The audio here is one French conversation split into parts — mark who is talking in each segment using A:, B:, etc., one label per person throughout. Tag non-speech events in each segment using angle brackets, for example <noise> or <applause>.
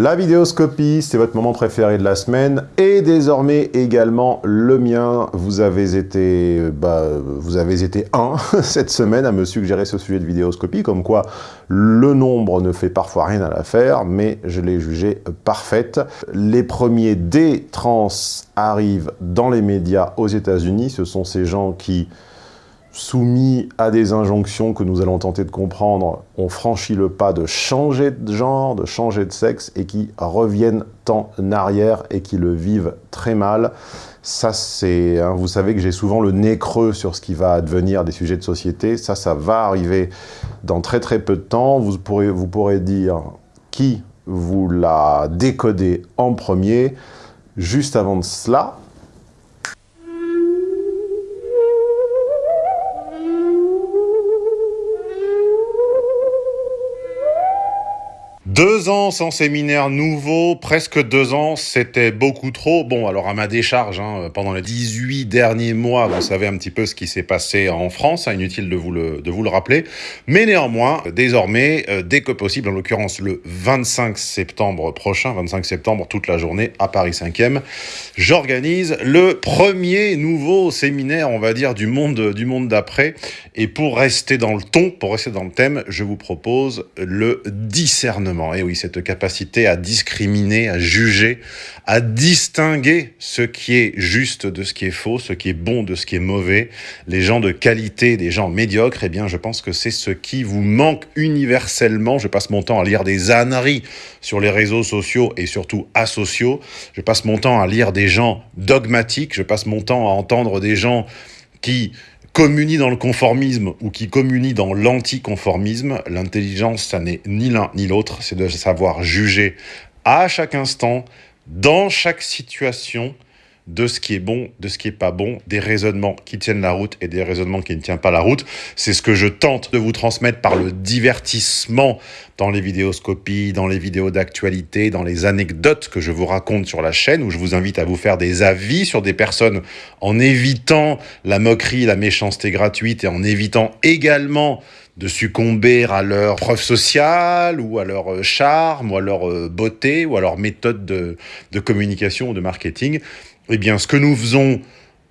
A: La vidéoscopie, c'est votre moment préféré de la semaine et désormais également le mien. Vous avez été, bah, vous avez été un <laughs> cette semaine à me suggérer ce sujet de vidéoscopie, comme quoi le nombre ne fait parfois rien à l'affaire, mais je l'ai jugé parfaite. Les premiers D-trans arrivent dans les médias aux États-Unis. Ce sont ces gens qui soumis à des injonctions que nous allons tenter de comprendre, ont franchi le pas de changer de genre, de changer de sexe, et qui reviennent en arrière et qui le vivent très mal. Ça, c'est... Hein, vous savez que j'ai souvent le nez creux sur ce qui va advenir des sujets de société. Ça, ça va arriver dans très très peu de temps. Vous pourrez, vous pourrez dire qui vous l'a décodé en premier. Juste avant de cela, Deux ans sans séminaire nouveau, presque deux ans, c'était beaucoup trop. Bon, alors à ma décharge, hein, pendant les 18 derniers mois, vous savez un petit peu ce qui s'est passé en France, hein, inutile de vous, le, de vous le rappeler. Mais néanmoins, désormais, euh, dès que possible, en l'occurrence le 25 septembre prochain, 25 septembre, toute la journée, à Paris 5e, j'organise le premier nouveau séminaire, on va dire, du monde, du monde d'après. Et pour rester dans le ton, pour rester dans le thème, je vous propose le discernement. Et oui, cette capacité à discriminer, à juger, à distinguer ce qui est juste de ce qui est faux, ce qui est bon de ce qui est mauvais, les gens de qualité des gens médiocres, eh bien, je pense que c'est ce qui vous manque universellement. Je passe mon temps à lire des âneries sur les réseaux sociaux et surtout asociaux. Je passe mon temps à lire des gens dogmatiques. Je passe mon temps à entendre des gens qui communie dans le conformisme ou qui communie dans l'anticonformisme, l'intelligence, ça n'est ni l'un ni l'autre, c'est de savoir juger à chaque instant, dans chaque situation, de ce qui est bon, de ce qui est pas bon, des raisonnements qui tiennent la route et des raisonnements qui ne tiennent pas la route. C'est ce que je tente de vous transmettre par le divertissement dans les vidéoscopies, dans les vidéos d'actualité, dans les anecdotes que je vous raconte sur la chaîne, où je vous invite à vous faire des avis sur des personnes en évitant la moquerie, la méchanceté gratuite et en évitant également de succomber à leur preuve sociale ou à leur charme ou à leur euh, beauté ou à leur méthode de, de communication ou de marketing. Eh bien, ce que nous faisons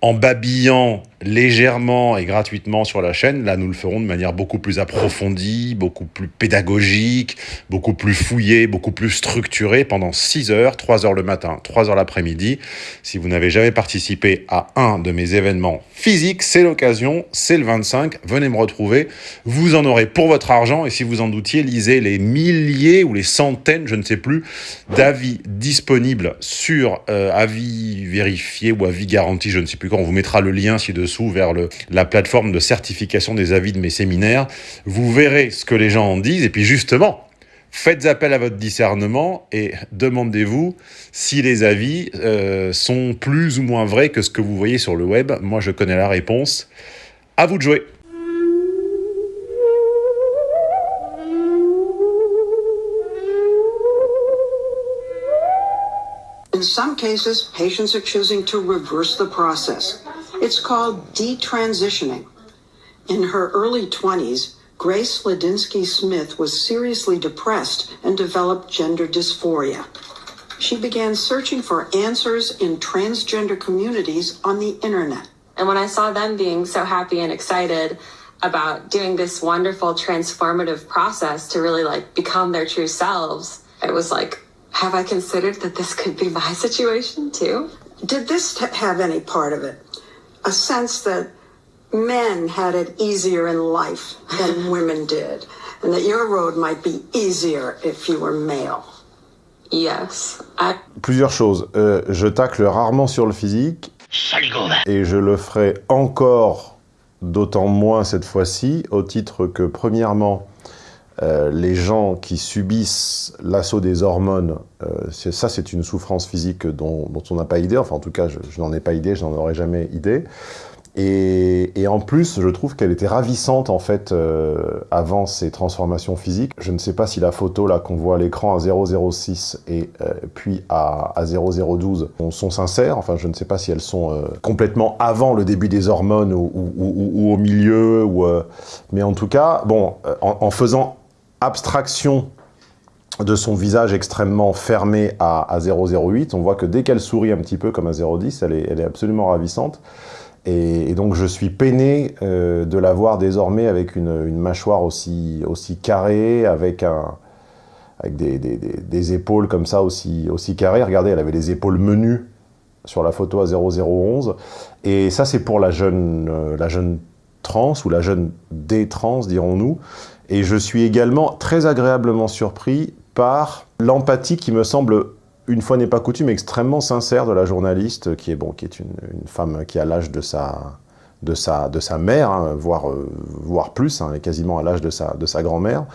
A: en babillant légèrement et gratuitement sur la chaîne, là nous le ferons de manière beaucoup plus approfondie, beaucoup plus pédagogique, beaucoup plus fouillée, beaucoup plus structurée pendant 6 heures, 3 heures le matin, 3 heures l'après-midi. Si vous n'avez jamais participé à un de mes événements physiques, c'est l'occasion, c'est le 25, venez me retrouver. Vous en aurez pour votre argent et si vous en doutiez, lisez les milliers ou les centaines, je ne sais plus, d'avis disponibles sur euh, avis vérifié ou avis garanti, je ne sais plus quand, on vous mettra le lien ci-dessous vers le, la plateforme de certification des avis de mes séminaires. Vous verrez ce que les gens en disent. Et puis justement, faites appel à votre discernement et demandez-vous si les avis euh, sont plus ou moins vrais que ce que vous voyez sur le web. Moi, je connais la réponse. À vous de jouer.
B: In some cases, patients are choosing to reverse the process. It's called detransitioning. In her early 20s, Grace Ladinsky Smith was seriously depressed and developed gender dysphoria. She began searching for answers in transgender communities on the internet.
C: And when I saw them being so happy and excited about doing this wonderful transformative process to really like become their true selves, it was like, have I considered that this could be my situation too?
B: Did this have any part of it? a sense that men had it easier in life than <laughs> women did, and that your road might be easier if you were male.
C: Yes.
A: Plusieurs choses. Euh, je tacle rarement sur le physique. Et je le ferai encore d'autant moins cette fois-ci, au titre que, premièrement, euh, les gens qui subissent l'assaut des hormones, euh, ça c'est une souffrance physique dont, on n'a pas idée, enfin en tout cas je, n'en ai pas idée, je n'en aurais jamais idée. Et, en plus, je trouve qu'elle était ravissante en fait euh, avant ces transformations physiques. Je ne sais pas si la photo là qu'on voit à l'écran à 006 et puis à, 0012 sont sincères. Enfin, je ne sais pas si elles sont complètement avant le début des hormones ou, au milieu. Mais en tout cas, bon, en faisant abstraction de son visage extrêmement fermé à, 0,08. On voit que dès qu'elle sourit un petit peu comme à 0,10, elle est, elle est absolument ravissante. Et, donc je suis peiné euh, de la voir désormais avec une, mâchoire aussi, aussi carrée, avec, des, épaules comme ça aussi, aussi carrées. Regardez, elle avait les épaules menues sur la photo à 0011. Et ça, c'est pour la jeune, euh, la jeune trans, ou la jeune D-trans, dirons-nous. Et je suis également très agréablement surpris par l'empathie qui me semble, une fois n'est pas coutume, extrêmement sincère de la journaliste, qui est, bon, qui est une, femme qui a l'âge de sa, de sa, de sa mère, hein, voire, euh, voire plus, hein, quasiment à l'âge de sa, de sa grand-mère.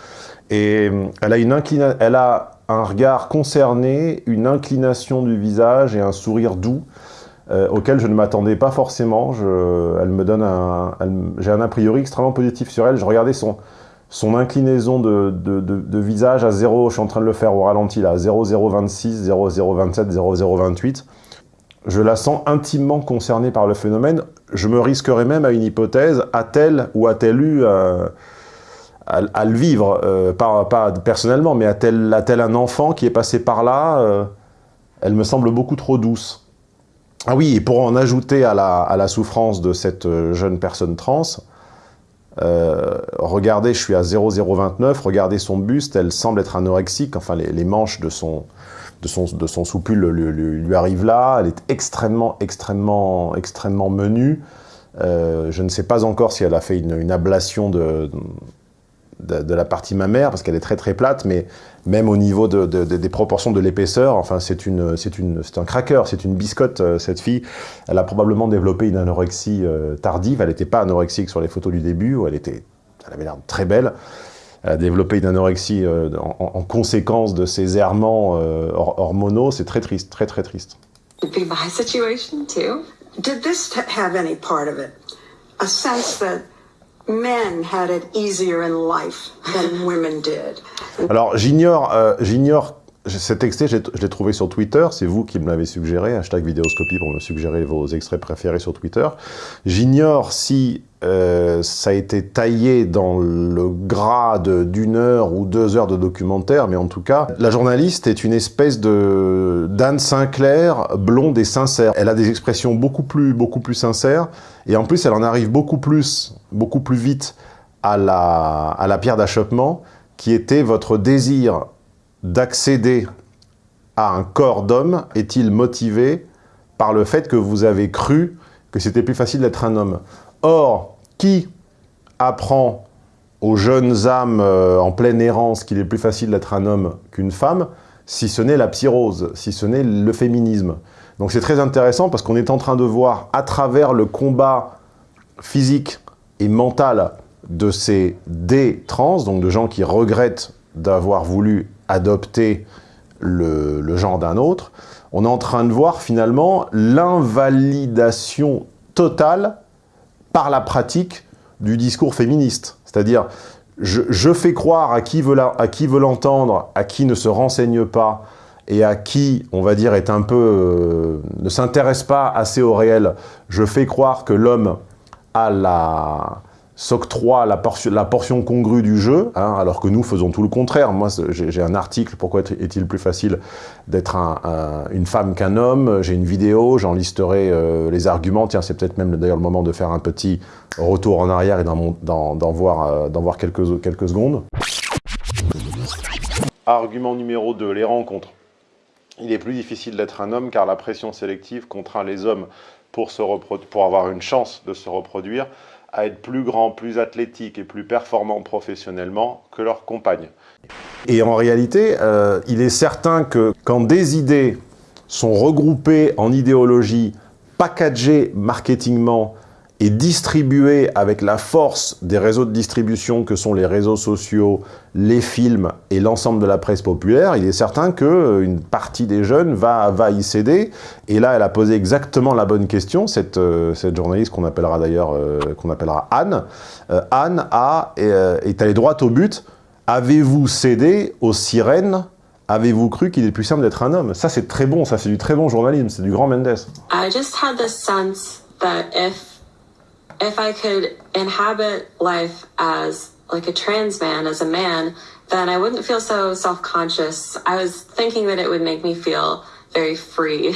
A: Et euh, elle a, une elle a un regard concerné, une inclination du visage et un sourire doux euh, auquel je ne m'attendais pas forcément. Je, un, j'ai un a priori extrêmement positif sur elle. Je regardais son, son inclinaison de, visage à 0, je suis en train de le faire au ralenti là, 0026, 0027, 0028. Je la sens intimement concernée par le phénomène. Je me risquerais même à une hypothèse, a-t-elle ou a-t-elle eu euh, à, le vivre, euh, pas, personnellement, mais a-t-elle un enfant qui est passé par là euh, Elle me semble beaucoup trop douce. Ah oui, et pour en ajouter à la souffrance de cette jeune personne trans, euh, regardez, je suis à 0,029, regardez son buste, elle semble être anorexique, enfin les, manches de son, de son, de son soupule lui, arrivent là, elle est extrêmement, extrêmement, extrêmement menue. Euh, je ne sais pas encore si elle a fait une ablation de, de, la partie mammaire, parce qu'elle est très très plate, mais même au niveau des proportions de l'épaisseur, enfin c'est un cracker, c'est une biscotte, euh, cette fille. Elle a probablement développé une anorexie euh, tardive, elle n'était pas anorexique sur les photos du début, où elle, était, elle avait l'air très belle. Elle a développé une anorexie euh, en, conséquence de ses errements hormonaux, c'est très triste, très très triste. Alors j'ignore, euh, j'ignore cet extrait, je l'ai trouvé sur Twitter, c'est vous qui me l'avez suggéré, hashtag vidéoscopie pour me suggérer vos extraits préférés sur Twitter. J'ignore si euh, ça a été taillé dans le grade d'une heure ou deux heures de documentaire, mais en tout cas, la journaliste est une espèce de d'Anne Sinclair, blonde et sincère. Elle a des expressions beaucoup plus, beaucoup plus sincères, et en plus, elle en arrive beaucoup plus, beaucoup plus vite à la, à la pierre d'achoppement, qui était votre désir d'accéder à un corps d'homme est-il motivé par le fait que vous avez cru que c'était plus facile d'être un homme? Or, qui apprend aux jeunes âmes euh, en pleine errance qu'il est plus facile d'être un homme qu'une femme, si ce n'est la psyrose, si ce n'est le féminisme? Donc c'est très intéressant parce qu'on est en train de voir à travers le combat physique et mental de ces D-trans, donc de gens qui regrettent d'avoir voulu adopter le, genre d'un autre, on est en train de voir finalement l'invalidation totale par la pratique du discours féministe. C'est-à-dire, je, fais croire à qui veut l'entendre, à qui ne se renseigne pas, et à qui, on va dire, est un peu, euh, ne s'intéresse pas assez au réel, je fais croire que l'homme a la, s'octroie la, la portion congrue du jeu, hein, alors que nous faisons tout le contraire. Moi, j'ai un article, pourquoi est-il plus facile d'être une femme qu'un homme? J'ai une vidéo, j'en listerai euh, les arguments. Tiens, c'est peut-être même d'ailleurs le moment de faire un petit retour en arrière et d'en voir, euh, quelques, secondes. Argument numéro 2, les rencontres. Il est plus difficile d'être un homme car la pression sélective contraint les hommes pour avoir une chance de se reproduire à être plus grands, plus athlétiques et plus performants professionnellement que leurs compagnes. Et en réalité, euh, il est certain que quand des idées sont regroupées en idéologie, packagées marketingement et distribué avec la force des réseaux de distribution que sont les réseaux sociaux, les films et l'ensemble de la presse populaire, il est certain qu'une partie des jeunes va, va y céder. Et là, elle a posé exactement la bonne question, cette, euh, cette journaliste qu'on appellera d'ailleurs euh, qu'on appellera Anne. Euh, Anne a, est allée droit au but. Avez-vous cédé aux sirènes? Avez-vous cru qu'il est plus simple d'être un homme? Ça, c'est très bon, ça, c'est du très bon journalisme, c'est du grand Mendes.
C: I just had the sense that if if I could inhabit life as like a trans man, as a man, then I wouldn't feel so self-conscious. I was thinking that it would make me feel very free.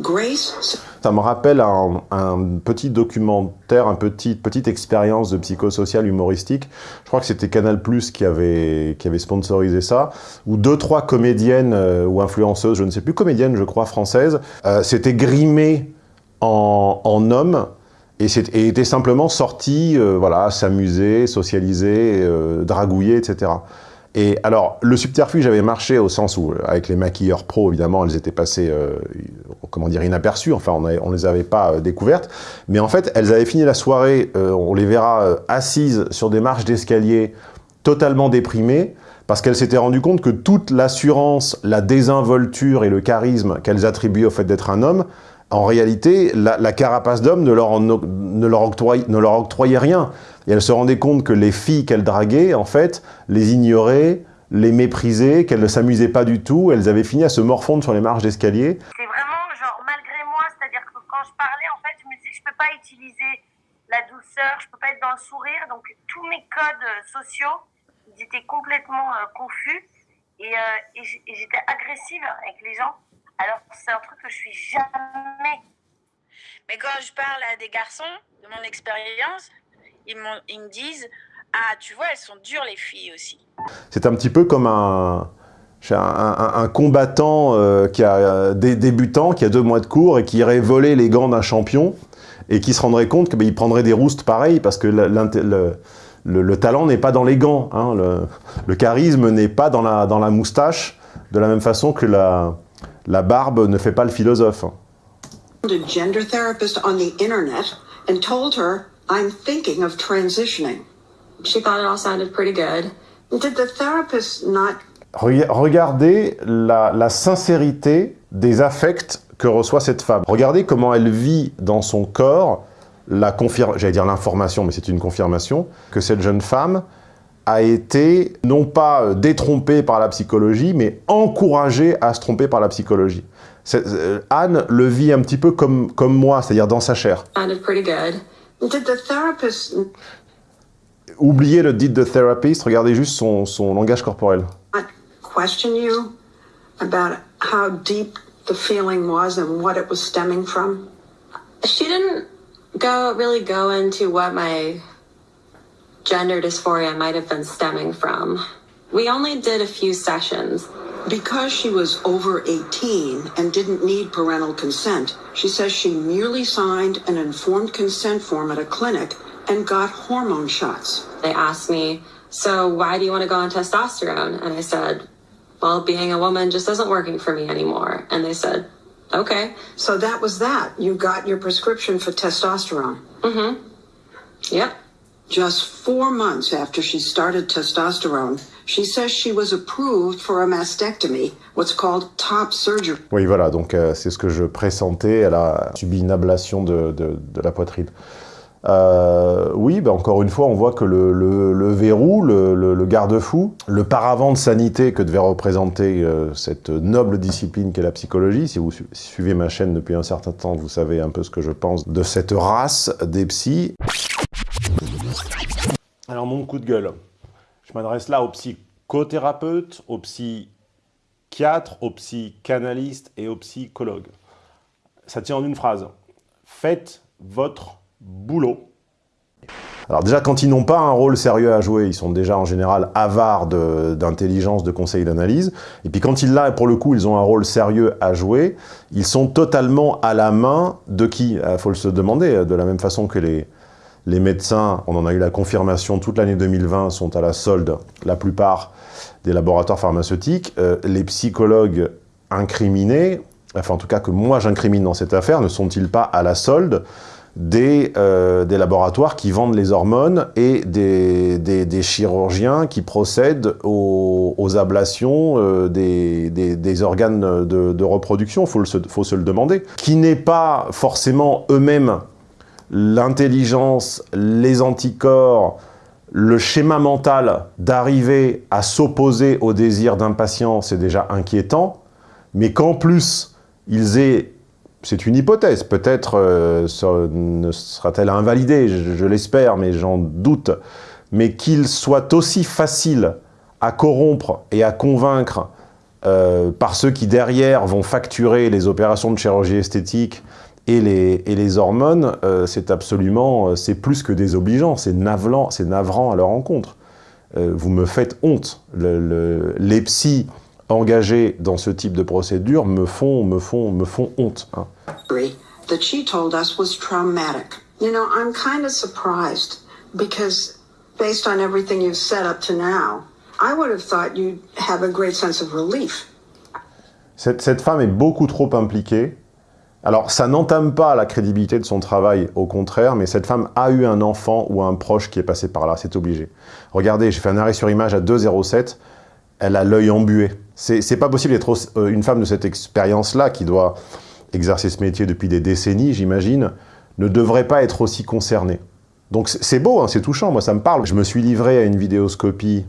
B: Grace?
A: Ça me rappelle un, un petit documentaire, une petite, petite expérience de psychosocial humoristique. Je crois que c'était Canal+, qui avait, qui avait sponsorisé ça, où deux, trois comédiennes euh, ou influenceuses, je ne sais plus, comédiennes, je crois, françaises, euh, s'étaient grimées en, en hommes et, étaient simplement sorties, euh, voilà, s'amuser, socialiser, euh, dragouiller, etc. Et alors, le subterfuge avait marché au sens où, avec les maquilleurs pro, évidemment, elles étaient passées, euh, comment dire, inaperçues, enfin, on ne les avait pas euh, découvertes, mais en fait, elles avaient fini la soirée, euh, on les verra euh, assises sur des marches d'escalier, totalement déprimées, parce qu'elles s'étaient rendues compte que toute l'assurance, la désinvolture et le charisme qu'elles attribuaient au fait d'être un homme, en réalité, la, carapace d'homme ne, leur ne, octroyait- ne rien. Et elles se rendaient compte que les filles qu'elles draguaient, en fait, les ignoraient, les méprisaient, qu'elles ne s'amusaient pas du tout. Elles avaient fini à se morfondre sur les marches d'escalier.
D: C'est vraiment genre malgré moi, c'est-à-dire que quand je parlais, en fait, je me disais je peux pas utiliser la douceur, je peux pas être dans le sourire, donc tous mes codes euh, sociaux, ils étaient complètement euh, confus euh, et j'étais agressive avec les gens. Alors c'est un truc que je suis jamais.
E: Mais quand je parle à des garçons de mon expérience, ils, ils me disent Ah, tu vois, elles sont dures les filles aussi.
A: C'est un petit peu comme un, un, un- un combattant euh, qui a euh, des débutant, qui a deux mois de cours et qui irait voler les gants d'un champion et qui se rendrait compte qu'il prendrait des roustes pareil parce que le, le- le talent n'est pas dans les gants, hein, le, le charisme n'est pas dans la, dans la moustache, de la même façon que la, la barbe ne fait pas le philosophe.
B: a gender therapist on the internet and told her, I'm thinking of transitioning.
C: She thought it all sounded pretty good.
B: Did the therapist not
A: Rega- Regardez la, la sincérité des affects que reçoit cette femme. Regardez comment elle vit dans son corps la confirmation, j'allais dire l'information, mais c'est une confirmation, que cette jeune femme a été non pas euh, détrompée par la psychologie, mais encouragée à se tromper par la psychologie. Euh, Anne le vit un petit peu comme, comme moi, c'est-à-dire dans sa chair.
C: Pretty good.
B: did the therapist
A: Oubliez le regardez juste son, son langage corporel.
B: not question you about how deep the feeling was and what it was stemming from?
C: She didn't go really go into what my gender dysphoria might have been stemming from. We only did a few sessions.
B: Because she was over 18 and didn't need parental consent, she says she merely signed an informed consent form at a clinic and got hormone shots.
C: They asked me, So why do you want to go on testosterone? And I said, Well, being a woman just isn't working for me anymore. And they said, Okay.
B: So that was that. You got your prescription for testosterone. Mm hmm.
C: Yep.
B: Just four months after she started testosterone, she says she was approved for a mastectomy, what's called top surgery.
A: Oui, voilà, donc euh, c'est ce que je pressentais. Elle a subi une ablation de, de- la poitrine. Euh, oui, bah, encore une fois, on voit que le, le- verrou, le, garde-fou, le paravent de sanité que devait représenter euh, cette noble discipline qu'est la psychologie, si vous su- suivez ma chaîne depuis un certain temps, vous savez un peu ce que je pense de cette race des psys. Alors, mon coup de gueule. Je m'adresse là aux psychothérapeutes, aux psychiatres, aux psychanalystes et aux psychologues. Ça tient en une phrase. Faites votre boulot. Alors déjà, quand ils n'ont pas un rôle sérieux à jouer, ils sont déjà en général avares d'intelligence, de, conseils, d'analyse. Et puis quand ils là, pour le coup, ils ont un rôle sérieux à jouer, ils sont totalement à la main de qui? Il faut le se demander, de la même façon que les, les médecins, on en a eu la confirmation toute l'année 2020, sont à la solde, la plupart des laboratoires pharmaceutiques. Euh, les psychologues incriminés, enfin en tout cas que moi j'incrimine dans cette affaire, ne sont-ils pas à la solde des, euh, laboratoires qui vendent les hormones et des, chirurgiens qui procèdent aux, ablations euh, des, organes de, reproduction, il faut se le demander, qui n'est pas forcément eux-mêmes l'intelligence, les anticorps, le schéma mental d'arriver à s'opposer au désir d'impatience, c'est déjà inquiétant, mais qu'en plus, ils aient, c'est une hypothèse, peut-être euh, ne sera-t-elle invalidée, je, je l'espère, mais j'en doute, mais qu'il soit aussi facile à corrompre et à convaincre euh, par ceux qui derrière vont facturer les opérations de chirurgie esthétique et les, et les hormones, euh, c'est absolument, euh, c'est plus que désobligeant, c'est navrant, c'est navrant à leur encontre. vous me faites honte. Le, les psys engagés dans ce type de procédure me font, me font, me font honte. Hein.
B: That she told us was traumatic. You know, I'm kind of surprised because based on everything you've said up to now, I would have thought you'd have a great sense of relief.
A: Cette, cette femme est beaucoup trop impliquée. Alors, ça n'entame pas la crédibilité de son travail, au contraire, mais cette femme a eu un enfant ou un proche qui est passé par là, c'est obligé. Regardez, j'ai fait un arrêt sur image à 2,07, elle a l'œil embué. C'est pas possible d'être euh, une femme de cette expérience-là, qui doit exercer ce métier depuis des décennies, j'imagine, ne devrait pas être aussi concernée. Donc c'est beau, hein, c'est touchant, moi ça me parle. Je me suis livré à une vidéoscopie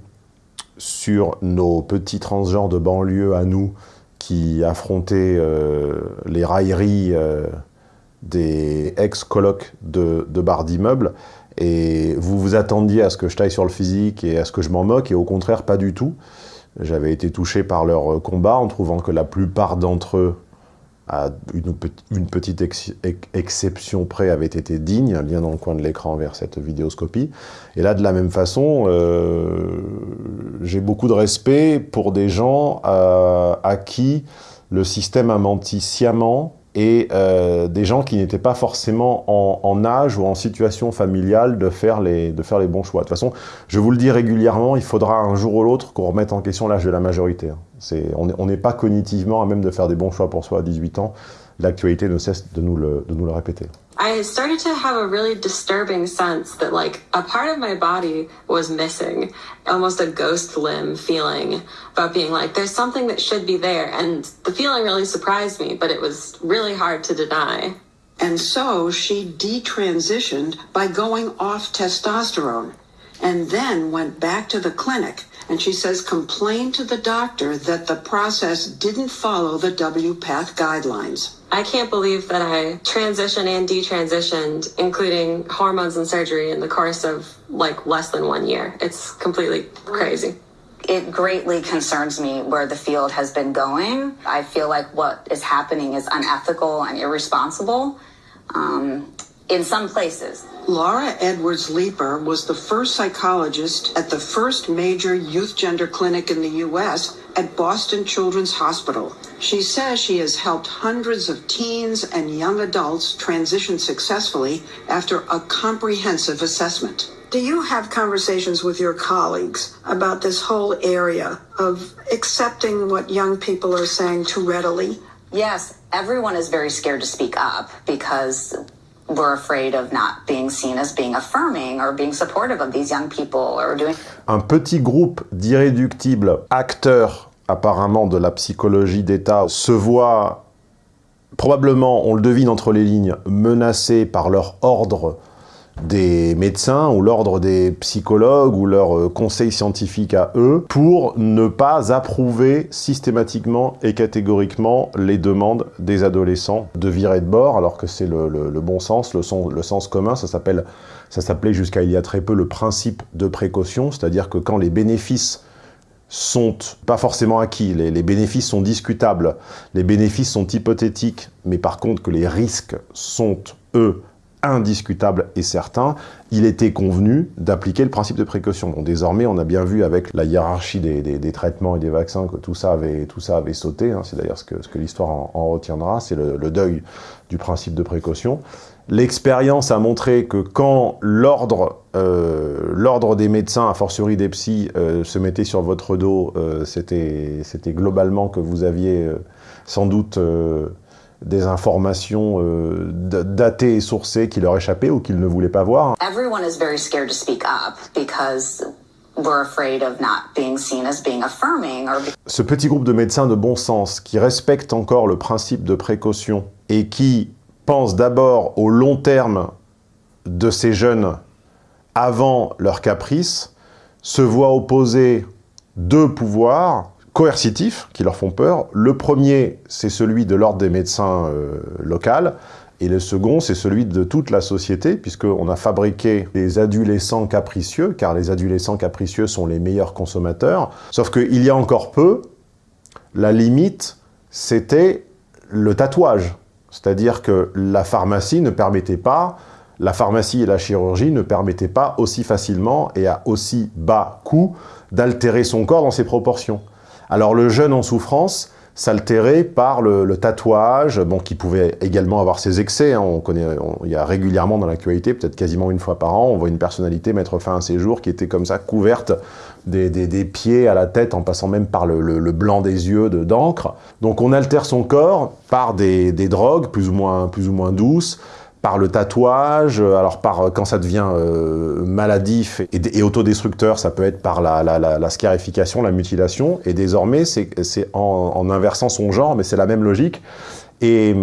A: sur nos petits transgenres de banlieue à nous qui affrontaient euh, les railleries euh, des ex-colocs de, de bars d'immeubles et vous vous attendiez à ce que je taille sur le physique et à ce que je m'en moque et au contraire pas du tout. J'avais été touché par leur combat en trouvant que la plupart d'entre eux à une, petite exception près avait été digne, lien dans le coin de l'écran vers cette vidéoscopie. Et là, de la même façon, euh, j'ai beaucoup de respect pour des gens euh, à qui le système a menti sciemment et euh, des gens qui n'étaient pas forcément en, âge ou en situation familiale de faire, les, de faire les bons choix. De toute façon, je vous le dis régulièrement, il faudra un jour ou l'autre qu'on remette en question l'âge de la majorité. Hein. on n'est pas cognitivement à même de faire des bons choix pour soi à 18 ans. L'actualité ne cesse de nous le, de nous le répéter.
C: I started to have a really disturbing sense that like a part of my body was missing, almost a ghost limb feeling about being like, there's something that should be there. And the feeling really surprised me, but it was really hard to deny.
B: And so she detransitioned by going off testosterone and then went back to the clinic. And she says complain to the doctor that the process didn't follow the WPATH guidelines.
C: I can't believe that I transitioned and detransitioned, including hormones and surgery, in the course of like less than one year. It's completely crazy.
F: It greatly concerns me where the field has been going. I feel like what is happening is unethical and irresponsible um, in some places.
B: Laura Edwards Leeper was the first psychologist at the first major youth gender clinic in the U.S. at Boston Children's Hospital. She says she has helped hundreds of teens and young adults transition successfully after a comprehensive assessment. Do you have conversations with your colleagues about this whole area of accepting what young people are saying too readily?
F: Yes, everyone is very scared to speak up because we're afraid of not being seen as being affirming or being supportive of these young people or doing...
A: Un petit groupe d'irréductibles acteurs apparemment de la psychologie d'État se voit probablement, on le devine entre les lignes, menacés par leur ordre des médecins ou l'ordre des psychologues ou leur euh, conseil scientifique à eux pour ne pas approuver systématiquement et catégoriquement les demandes des adolescents de virer de bord alors que c'est le, bon sens, le, le sens commun, ça s'appelait jusqu'à il y a très peu le principe de précaution, c'est-à-dire que quand les bénéfices sont pas forcément acquis, les, bénéfices sont discutables, les bénéfices sont hypothétiques, mais par contre que les risques sont, eux, indiscutable et certain, il était convenu d'appliquer le principe de précaution. Bon, désormais, on a bien vu avec la hiérarchie des, traitements et des vaccins que tout ça avait, tout ça avait sauté. Hein. C'est d'ailleurs ce que, ce que l'histoire en, retiendra, c'est le, deuil du principe de précaution. L'expérience a montré que quand l'ordre euh, des médecins, a fortiori des psys, euh, se mettait sur votre dos, euh, c'était globalement que vous aviez sans doute des informations euh, datées et sourcées qui leur échappaient ou qu'ils ne voulaient pas voir.
F: Everyone is very scared to speak up because we're afraid of not being seen as being affirming or...
A: Ce petit groupe de médecins de bon sens qui respectent encore le principe de précaution et qui pensent d'abord au long terme de ces jeunes avant leur caprice, se voient opposer deux pouvoirs coercitifs qui leur font peur. Le premier, c'est celui de l'ordre des médecins euh, locaux, Et le second, c'est celui de toute la société, puisqu'on a fabriqué des adolescents capricieux, car les adolescents capricieux sont les meilleurs consommateurs. Sauf qu'il y a encore peu, la limite, c'était le tatouage. C'est-à-dire que la pharmacie ne permettait pas, la pharmacie et la chirurgie ne permettaient pas aussi facilement et à aussi bas coût d'altérer son corps dans ses proportions. Alors le jeune en souffrance, s'altérer par le, tatouage, bon, qui pouvait également avoir ses excès. Hein. on connaît, il y a régulièrement dans l'actualité, peut-être quasiment une fois par an, on voit une personnalité mettre fin à ses jours qui était comme ça, couverte des, pieds à la tête, en passant même par le, blanc des yeux d'encre. Donc on altère son corps par des, des drogues plus ou moins, plus ou moins douces, par le tatouage, euh, alors par euh, quand ça devient euh, maladif et, autodestructeur, ça peut être par la, scarification, la mutilation, et désormais c'est en, inversant son genre, mais c'est la même logique. Et,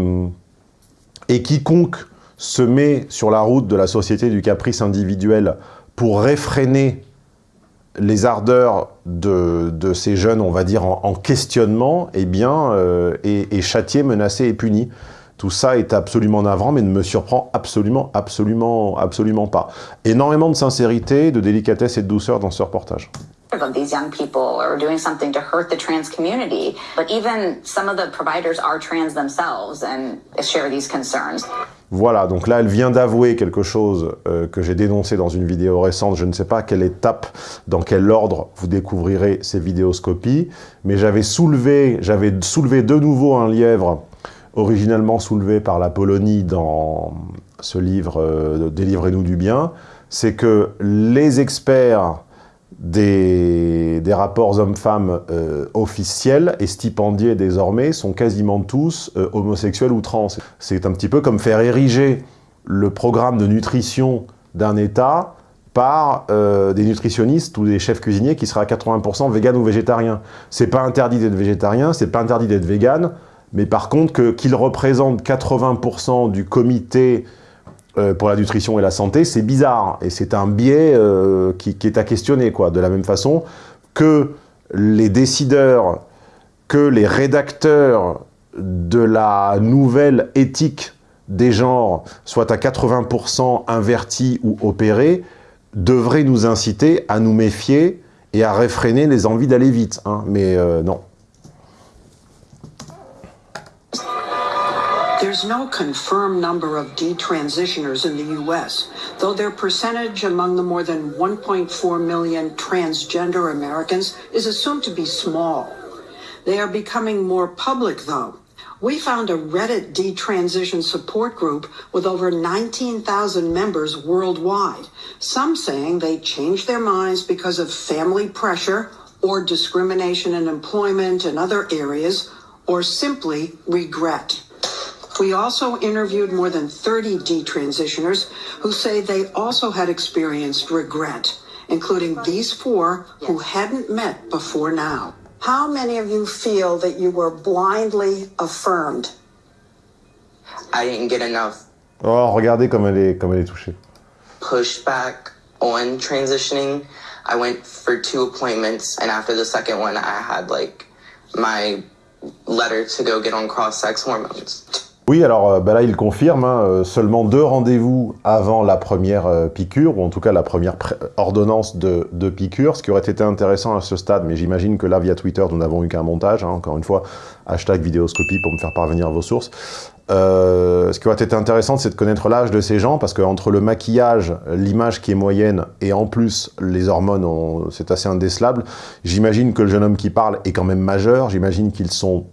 A: quiconque se met sur la route de la société du caprice individuel pour réfréner les ardeurs de, ces jeunes, on va dire, en, questionnement, eh bien, est châtié, menacé et puni. Tout ça est absolument navrant, mais ne me surprend absolument, absolument, absolument pas. Énormément de sincérité, de délicatesse et de douceur dans ce reportage.
F: these young people doing something to hurt the trans community, but even some of the providers are trans themselves and share these concerns.
A: Voilà, donc là, elle vient d'avouer quelque chose euh, que j'ai dénoncé dans une vidéo récente. Je ne sais pas à quelle étape, dans quel ordre vous découvrirez ces vidéoscopies, mais j'avais soulevé, j'avais soulevé de nouveau un lièvre originalement soulevé par la Polonie dans ce livre euh, Délivrez-nous du bien, c'est que les experts des, rapports hommes-femmes euh, officiels et stipendiés désormais sont quasiment tous euh, homosexuels ou trans. C'est un petit peu comme faire ériger le programme de nutrition d'un État par des nutritionnistes ou des chefs cuisiniers qui seraient à 80% vegan ou végétariens. C'est pas interdit d'être végétarien, c'est pas interdit d'être vegan, mais par contre qu'il représente 80% du comité euh, pour la nutrition et la santé, c'est bizarre. Et c'est un biais euh, qui, est à questionner, quoi. De la même façon que les décideurs, que les rédacteurs de la nouvelle éthique des genres soient à 80% invertis ou opérés, devraient nous inciter à nous méfier et à réfréner les envies d'aller vite. Hein. Mais euh, non.
B: No confirmed number of detransitioners in the U.S., though their percentage among the more than 1.4 million transgender Americans is assumed to be small. They are becoming more public, though. We found a Reddit detransition support group with over 19,000 members worldwide, some saying they changed their minds because of family pressure or discrimination in employment and other areas, or simply regret. We also interviewed more than 30 detransitioners who say they also had experienced regret, including these four who hadn't met before now. How many of you feel that you were blindly affirmed?
G: I didn't get enough.
A: Oh, regardez comme elle est, comme elle est touchée.
G: Pushback on transitioning. I went for two appointments, and after the second one, I had like my letter to go get on cross-sex hormones.
A: Oui, alors bah là, il confirme, hein, euh, seulement deux rendez-vous avant la première euh, piqûre, ou en tout cas la première ordonnance de, piqûre, ce qui aurait été intéressant à ce stade, mais j'imagine que là, via Twitter, nous n'avons eu qu'un montage, hein, encore une fois, hashtag vidéoscopie pour me faire parvenir vos sources. ce qui aurait été intéressant, c'est de connaître l'âge de ces gens, parce qu'entre le maquillage, l'image qui est moyenne, et en plus, les hormones, c'est assez indécelable, j'imagine que le jeune homme qui parle est quand même majeur, j'imagine qu'ils sont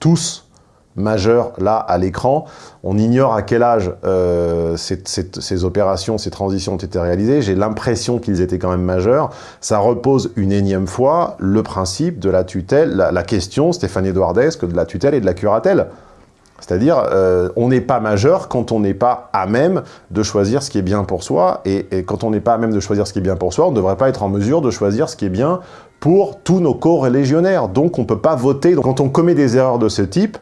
A: tous majeur là à l'écran. On ignore à quel âge euh, ces, opérations, ces transitions ont été réalisées. J'ai l'impression qu'ils étaient quand même majeurs. Ça repose une énième fois le principe de la tutelle, la, question, Stéphane Edouardesque, de la tutelle et de la curatelle. C'est-à-dire, euh, on n'est pas majeur quand on n'est pas à même de choisir ce qui est bien pour soi. Et, quand on n'est pas à même de choisir ce qui est bien pour soi, on ne devrait pas être en mesure de choisir ce qui est bien pour tous nos co-religionnaires. Donc on ne peut pas voter. Quand on commet des erreurs de ce type,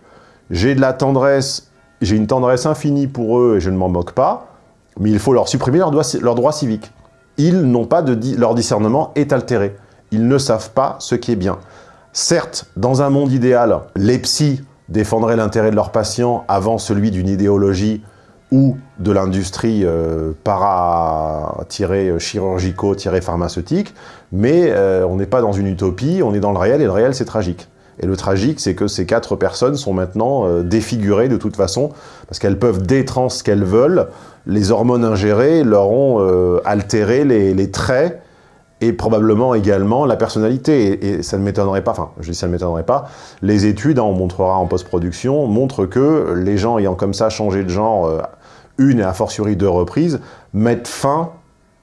A: j'ai de la tendresse, j'ai une tendresse infinie pour eux et je ne m'en moque pas, mais il faut leur supprimer leurs droits leur droit civiques. Ils n'ont pas de... leur discernement est altéré. Ils ne savent pas ce qui est bien. Certes, dans un monde idéal, les psys défendraient l'intérêt de leurs patients avant celui d'une idéologie ou de l'industrie euh, para-chirurgico-pharmaceutique, mais euh, on n'est pas dans une utopie, on est dans le réel, et le réel c'est tragique. Et le tragique, c'est que ces quatre personnes sont maintenant euh, défigurées de toute façon, parce qu'elles peuvent détrans ce qu'elles veulent, les hormones ingérées leur ont euh, altéré les, traits, et probablement également la personnalité. Et, ça ne m'étonnerait pas, enfin, je dis ça ne m'étonnerait pas, les études, hein, on montrera en post-production, montrent que les gens ayant comme ça changé de genre euh, une et a fortiori deux reprises, mettent fin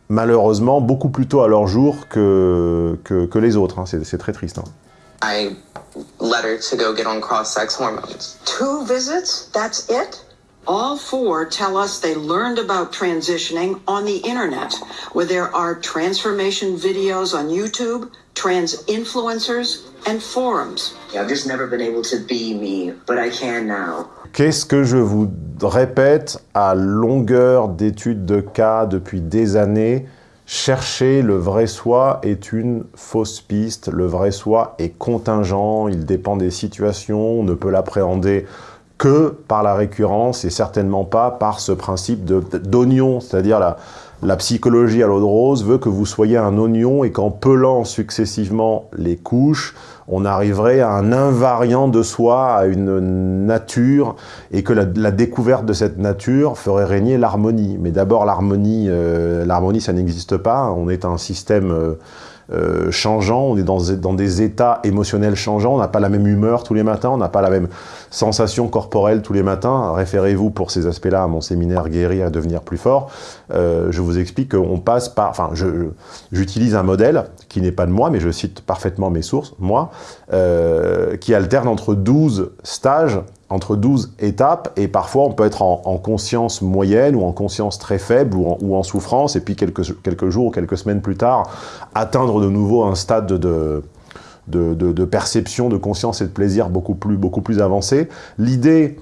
A: malheureusement beaucoup plus tôt à leur jour que, que, les autres. Hein. C'est très triste. Hein.
G: Let her to go get on cross-sex hormones.
B: Two visits? That's it? All four tell us they learned about transitioning on the internet, where there are transformation videos on YouTube, trans influencers, and forums.
H: I've just never been able to be me, but I can now.
A: Qu'est-ce que je vous répète à longueur d'études de cas depuis des années Chercher le vrai soi est une fausse piste, le vrai soi est contingent, il dépend des situations, on ne peut l'appréhender que par la récurrence et certainement pas par ce principe d'oignon, c'est-à-dire la, la psychologie à l'eau de rose veut que vous soyez un oignon et qu'en pelant successivement les couches, on arriverait à un invariant de soi, à une nature, et que la, découverte de cette nature ferait régner l'harmonie. Mais d'abord, l'harmonie, euh, l'harmonie, ça n'existe pas. On est un système... Euh, euh, changeant, on est dans, des états émotionnels changeants, on n'a pas la même humeur tous les matins, on n'a pas la même sensation corporelle tous les matins. Référez-vous pour ces aspects-là à mon séminaire Guérir à devenir plus fort. Euh, je vous explique qu'on passe par... Enfin, j'utilise un modèle qui n'est pas de moi, mais je cite parfaitement mes sources, moi, euh, qui alterne entre 12 stages entre 12 étapes, et parfois on peut être en, en conscience moyenne ou en conscience très faible ou en, ou en, souffrance, et puis quelques jours ou quelques semaines plus tard, atteindre de nouveau un stade de, de, perception, de conscience et de plaisir beaucoup plus, beaucoup plus avancé. L'idée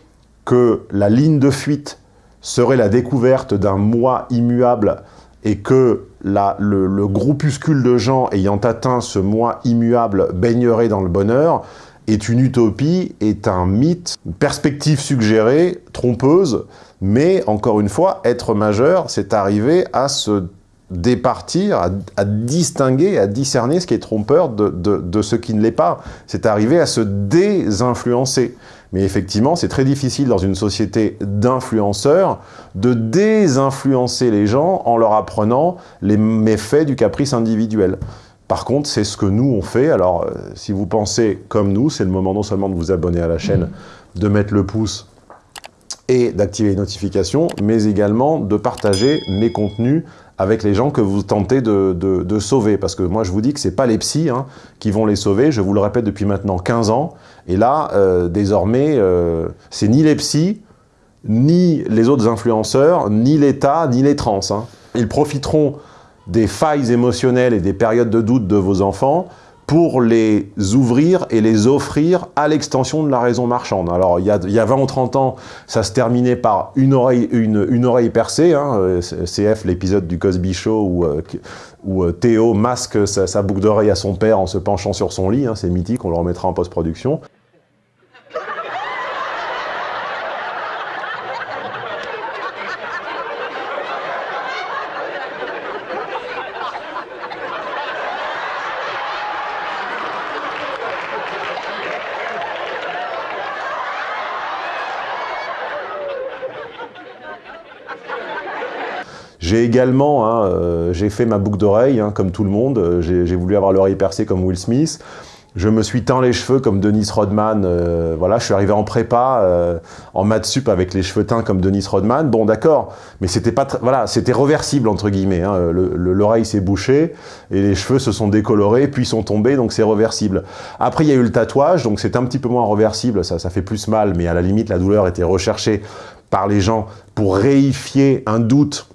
A: que la ligne de fuite serait la découverte d'un moi immuable et que le, le groupuscule de gens ayant atteint ce moi immuable baignerait dans le bonheur, est une utopie, est un mythe, une perspective suggérée, trompeuse, mais encore une fois, être majeur, c'est arriver à se départir, à, à, distinguer, à discerner ce qui est trompeur de, de, de ce qui ne l'est pas. C'est arriver à se désinfluencer. Mais effectivement, c'est très difficile dans une société d'influenceurs de désinfluencer les gens en leur apprenant les méfaits du caprice individuel. Par contre, c'est ce que nous, on fait. Alors, euh, si vous pensez comme nous, c'est le moment non seulement de vous abonner à la chaîne, mmh. de mettre le pouce et d'activer les notifications, mais également de partager mes contenus avec les gens que vous tentez de, de, sauver. Parce que moi, je vous dis que ce n'est pas les psys hein, qui vont les sauver. Je vous le répète depuis maintenant 15 ans. Et là, euh, désormais, euh, c'est ni les psys, ni les autres influenceurs, ni l'État, ni les trans. Hein. Ils profiteront des failles émotionnelles et des périodes de doute de vos enfants pour les ouvrir et les offrir à l'extension de la raison marchande. Alors, il y, a, il y a 20 ou 30 ans, ça se terminait par une oreille, une, une oreille percée, hein, CF, l'épisode du Cosby Show où, euh, où euh, Théo masque sa, sa boucle d'oreille à son père en se penchant sur son lit, hein, c'est mythique, on le remettra en post-production. J'ai également, hein, euh, j'ai fait ma boucle d'oreille, hein, comme tout le monde. J'ai voulu avoir l'oreille percée comme Will Smith. Je me suis teint les cheveux comme Denis Rodman. Euh, voilà, je suis arrivé en prépa, euh, en maths sup avec les cheveux teints comme Denis Rodman. Bon, d'accord, mais c'était pas, voilà, c'était reversible entre guillemets. Hein. L'oreille s'est bouchée et les cheveux se sont décolorés, puis sont tombés, donc c'est reversible. Après, il y a eu le tatouage, donc c'est un petit peu moins reversible. Ça fait plus mal, mais à la limite, la douleur était recherchée par les gens pour réifier un doute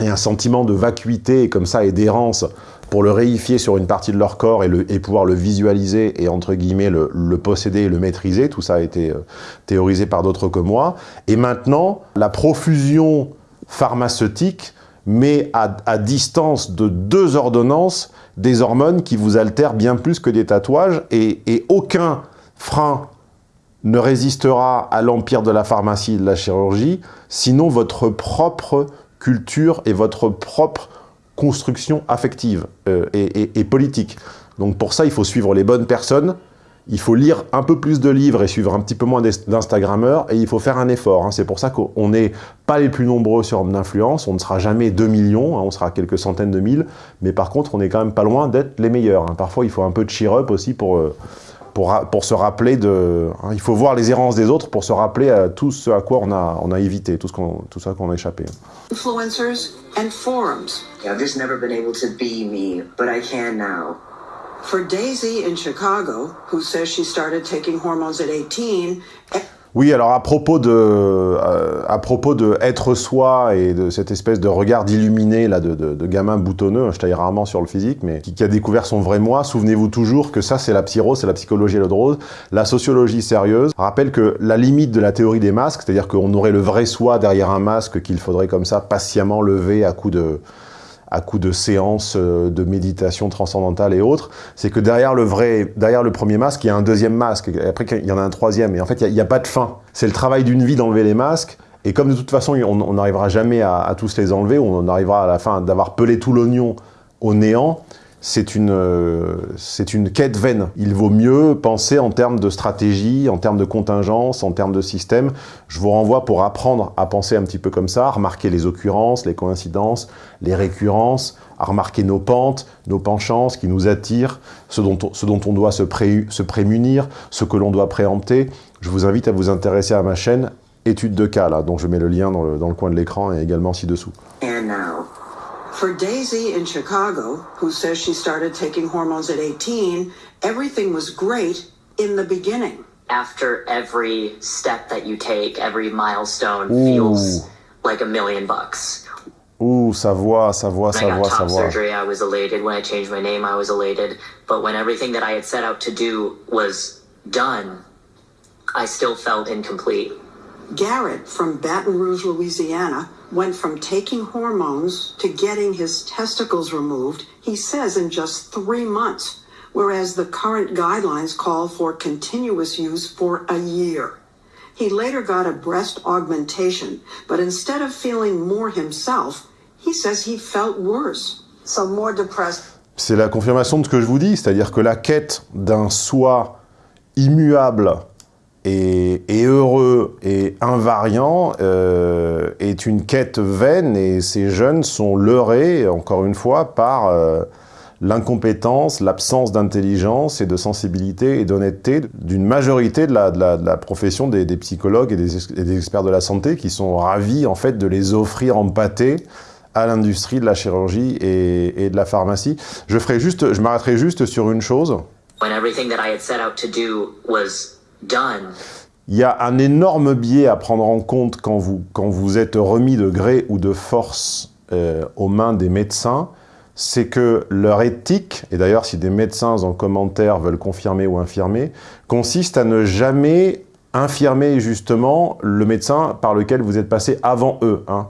A: et un sentiment de vacuité comme ça et d'errance pour le réifier sur une partie de leur corps et, le, et pouvoir le visualiser et entre guillemets le, posséder et le maîtriser. Tout ça a été euh, théorisé par d'autres que moi. Et maintenant, la profusion pharmaceutique met à, à, distance de deux ordonnances des hormones qui vous altèrent bien plus que des tatouages et, et aucun frein ne résistera à l'empire de la pharmacie et de la chirurgie, sinon votre propre culture et votre propre construction affective euh, et, politique. Donc pour ça, il faut suivre les bonnes personnes, il faut lire un peu plus de livres et suivre un petit peu moins d'Instagrammeurs et il faut faire un effort. Hein. C'est pour ça qu'on n'est pas les plus nombreux sur Homme d'influence, on ne sera jamais 2 millions, hein. on sera quelques centaines de mille, mais par contre on est quand même pas loin d'être les meilleurs. Hein. Parfois il faut un peu de cheer-up aussi pour, euh, pour, se rappeler de... il faut voir les errances des autres pour se rappeler à tout ce à quoi on a, on a évité, tout, ce tout ça qu'on a échappé.
B: Influencers and forums.
H: I've just never been able to be me, but I can now.
B: For Daisy in Chicago, who says she started taking hormones at 18,
A: oui, alors à propos de, euh, à propos de être soi et de cette espèce de regard illuminé là de, de, gamin boutonneux, je taille rarement sur le physique, mais qui, a découvert son vrai moi, souvenez-vous toujours que ça c'est la psyro, c'est la psychologie à l'eau de rose. La sociologie sérieuse rappelle que la limite de la théorie des masques, c'est-à-dire qu'on aurait le vrai soi derrière un masque qu'il faudrait comme ça patiemment lever à coup de à coup de séances euh, de méditation transcendantale et autres, c'est que derrière le vrai, derrière le premier masque, il y a un deuxième masque, et après il y en a un troisième, et en fait il n'y a, pas de fin. C'est le travail d'une vie d'enlever les masques, et comme de toute façon on n'arrivera jamais à, tous les enlever, on arrivera à la fin d'avoir pelé tout l'oignon au néant, c'est une, euh, une quête vaine. Il vaut mieux penser en termes de stratégie, en termes de contingence, en termes de système. Je vous renvoie pour apprendre à penser un petit peu comme ça, à remarquer les occurrences, les coïncidences, les récurrences, à remarquer nos pentes, nos penchants, qui nous attire, ce dont on, ce dont on doit se, pré, se prémunir, ce que l'on doit préempter. Je vous invite à vous intéresser à ma chaîne Étude de cas, là, dont je mets le lien dans le, dans le coin de l'écran et également ci-dessous.
B: For Daisy in Chicago, who says she started taking hormones at 18, everything was great in the beginning.
I: After every step that you take, every milestone Ooh. feels like a million bucks.
A: Ooh, sa voix, sa voix, sa voix, sa voix.
I: surgery, I was elated. When I changed my name, I was elated. But when everything that I had set out to do was done, I still felt incomplete.
B: Garrett from Baton Rouge, Louisiana, went from taking hormones to getting his testicles removed, he says in just three months, whereas the current guidelines call for continuous use for a year. He later got a breast augmentation, but instead of feeling more himself, he says he felt worse, so more depressed.
A: C'est la confirmation de ce que je vous dis, c'est-à-dire que la quête d'un soi immuable et, heureux et invariant euh, est une quête vaine et ces jeunes sont leurrés, encore une fois, par euh, l'incompétence, l'absence d'intelligence et de sensibilité et d'honnêteté d'une majorité de la, profession des, psychologues et des, experts de la santé qui sont ravis en fait de les offrir en pâté à l'industrie de la chirurgie et, de la pharmacie. Je m'arrêterai juste sur une chose.
I: When everything that I had set out to do
A: il y a un énorme biais à prendre en compte quand vous, quand vous êtes remis de gré ou de force euh, aux mains des médecins, c'est que leur éthique, et d'ailleurs si des médecins en commentaire veulent confirmer ou infirmer, consiste à ne jamais infirmer justement le médecin par lequel vous êtes passé avant eux. Hein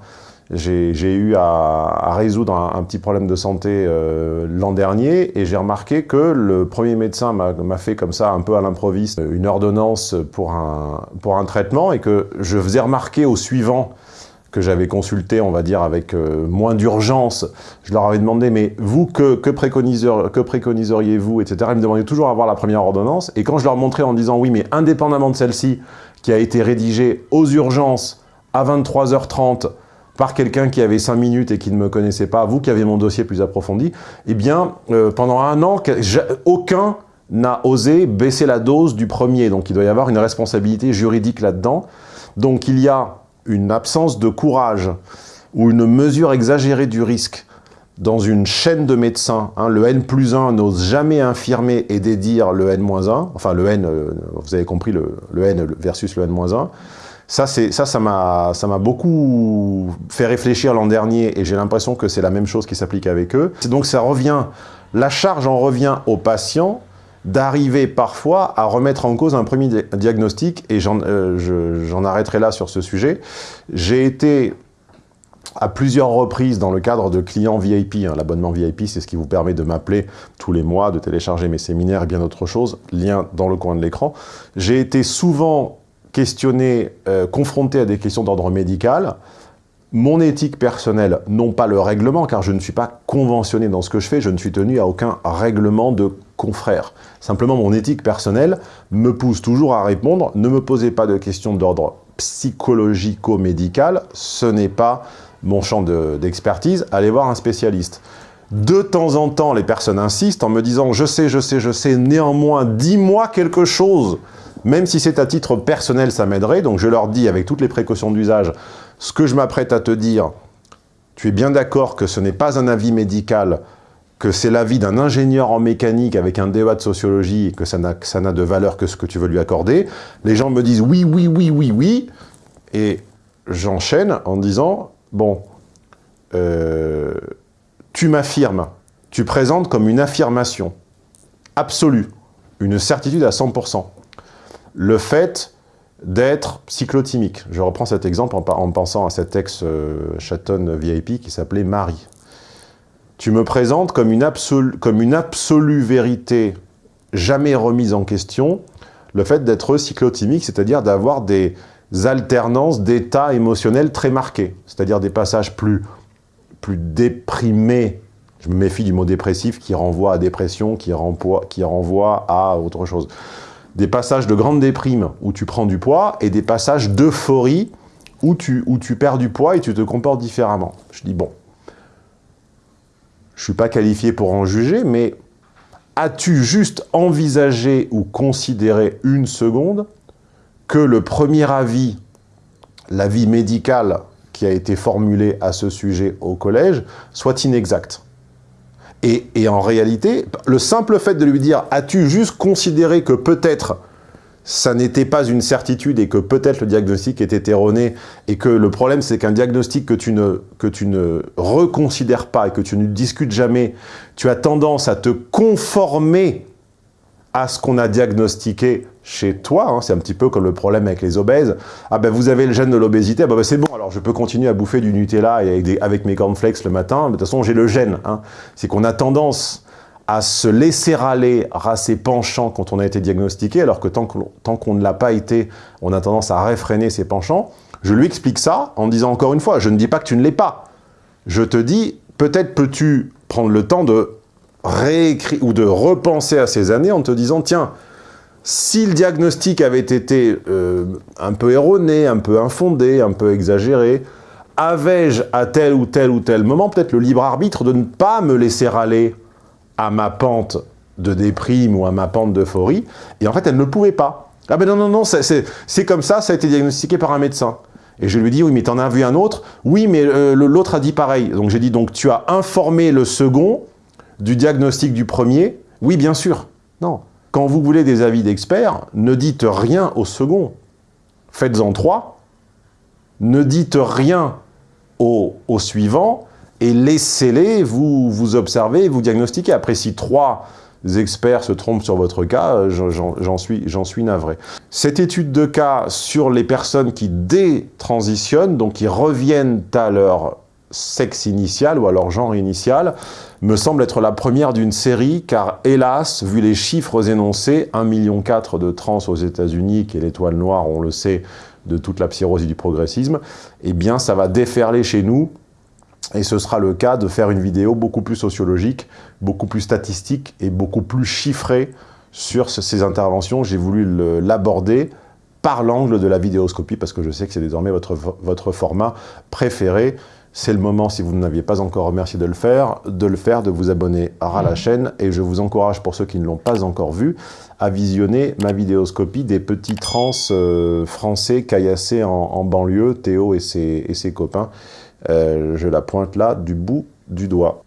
A: j'ai eu à, à résoudre un, petit problème de santé euh, l'an dernier et j'ai remarqué que le premier médecin m'a fait comme ça un peu à l'improviste une ordonnance pour un, pour un traitement et que je faisais remarquer au suivant que j'avais consulté, on va dire, avec euh, moins d'urgence, je leur avais demandé, mais vous, que, que, préconiseriez-vous, que préconiseriez-vous, etc. Ils me demandaient toujours avoir la première ordonnance. Et quand je leur montrais en disant, oui, mais indépendamment de celle-ci, qui a été rédigée aux urgences à 23h30, par quelqu'un qui avait 5 minutes et qui ne me connaissait pas, vous qui avez mon dossier plus approfondi, eh bien, euh, pendant un an, aucun n'a osé baisser la dose du premier. Donc, il doit y avoir une responsabilité juridique là-dedans. Donc, il y a une absence de courage ou une mesure exagérée du risque dans une chaîne de médecins. Hein, le N plus 1 n'ose jamais infirmer et dédire le N moins 1. Enfin, le N, euh, vous avez compris, le, le N versus le N moins 1. Ça, ça, m'a beaucoup fait réfléchir l'an dernier et j'ai l'impression que c'est la même chose qui s'applique avec eux. Donc ça revient, la charge en revient aux patients d'arriver parfois à remettre en cause un premier diagnostic et j'en euh, arrêterai là sur ce sujet. J'ai été à plusieurs reprises dans le cadre de clients VIP. Hein. L'abonnement VIP, c'est ce qui vous permet de m'appeler tous les mois, de télécharger mes séminaires et bien d'autres choses. Lien dans le coin de l'écran. J'ai été souvent questionné, euh, confronté à des questions d'ordre médical. Mon éthique personnelle, non pas le règlement, car je ne suis pas conventionné dans ce que je fais, je ne suis tenu à aucun règlement de confrère. Simplement, mon éthique personnelle me pousse toujours à répondre, ne me posez pas de questions d'ordre psychologico-médical, ce n'est pas mon champ d'expertise, allez voir un spécialiste. De temps en temps, les personnes insistent en me disant « je sais, je sais, je sais, néanmoins, dis-moi quelque chose ». Même si c'est à titre personnel, ça m'aiderait. Donc je leur dis, avec toutes les précautions d'usage, ce que je m'apprête à te dire, tu es bien d'accord que ce n'est pas un avis médical, que c'est l'avis d'un ingénieur en mécanique avec un DEA de sociologie que ça n'a de valeur que ce que tu veux lui accorder. Les gens me disent oui, oui, oui, oui, oui. Et j'enchaîne en disant, bon, euh, tu m'affirmes, tu présentes comme une affirmation absolue, une certitude à 100% le fait d'être cyclotimique. Je reprends cet exemple en, pensant à cet ex-chatonne euh, VIP qui s'appelait Marie. Tu me présentes comme une, comme une absolue vérité jamais remise en question le fait d'être cyclotimique, c'est-à-dire d'avoir des alternances d'états émotionnels très marqués, c'est-à-dire des passages plus, déprimés, je me méfie du mot dépressif qui renvoie à dépression, qui renvoie à autre chose des passages de grande déprime où tu prends du poids et des passages d'euphorie où tu, perds du poids et tu te comportes différemment. Je dis, bon, je ne suis pas qualifié pour en juger, mais as-tu juste envisagé ou considéré une seconde que le premier avis, l'avis médical qui a été formulé à ce sujet au collège, soit inexact? Et, en réalité, le simple fait de lui dire « as-tu juste considéré que peut-être ça n'était pas une certitude et que peut-être le diagnostic était erroné et que le problème c'est qu'un diagnostic que tu, ne, que tu ne reconsidères pas et que tu ne discutes jamais, tu as tendance à te conformer à ce qu'on a diagnostiqué chez toi, hein, c'est un petit peu comme le problème avec les obèses, ah ben vous avez le gène de l'obésité, ah ben, ben, c'est bon, alors je peux continuer à bouffer du Nutella et avec, avec mes cornflakes le matin, de toute façon j'ai le gène. Hein. C'est qu'on a tendance à se laisser râler à ses penchants quand on a été diagnostiqué, alors que tant qu'on ne l'a pas été, on a tendance à réfréner ses penchants. Je lui explique ça en disant encore une fois, je ne dis pas que tu ne l'es pas. Je te dis, peut-être peux-tu prendre le temps de réécrire ou de repenser à ces années en te disant, tiens, si le diagnostic avait été euh, un peu erroné, un peu infondé, un peu exagéré, avais-je à tel ou tel ou tel moment peut-être le libre arbitre de ne pas me laisser aller à ma pente de déprime ou à ma pente d'euphorie Et en fait, elle ne pouvait pas. Ah ben non, non, non, c'est comme ça, ça a été diagnostiqué par un médecin. Et je lui dis, oui, mais t'en as vu un autre? Oui, mais euh, l'autre a dit pareil. Donc j'ai dit, donc tu as informé le second du diagnostic du premier Oui, bien sûr. Non. Quand vous voulez des avis d'experts, ne dites rien au second. Faites-en trois. Ne dites rien au, suivant et laissez-les vous, vous observer vous diagnostiquer. Après, si trois experts se trompent sur votre cas, j'en suis, suis navré. Cette étude de cas sur les personnes qui détransitionnent, donc qui reviennent à leur sexe initial ou à leur genre initial, me semble être la première d'une série, car hélas, vu les chiffres énoncés, 1,4 million de trans aux États-Unis, qui est l'étoile noire, on le sait, de toute la psyrose du progressisme, eh bien ça va déferler chez nous, et ce sera le cas de faire une vidéo beaucoup plus sociologique, beaucoup plus statistique et beaucoup plus chiffrée sur ces interventions. J'ai voulu l'aborder par l'angle de la vidéoscopie, parce que je sais que c'est désormais votre, votre format préféré. C'est le moment, si vous ne m'aviez pas encore remercié de le faire, de le faire, de vous abonner à la chaîne. Et je vous encourage, pour ceux qui ne l'ont pas encore vu, à visionner ma vidéoscopie des petits trans euh, français caillassés en, banlieue, Théo et ses, et ses copains. Euh, je la pointe là du bout du doigt.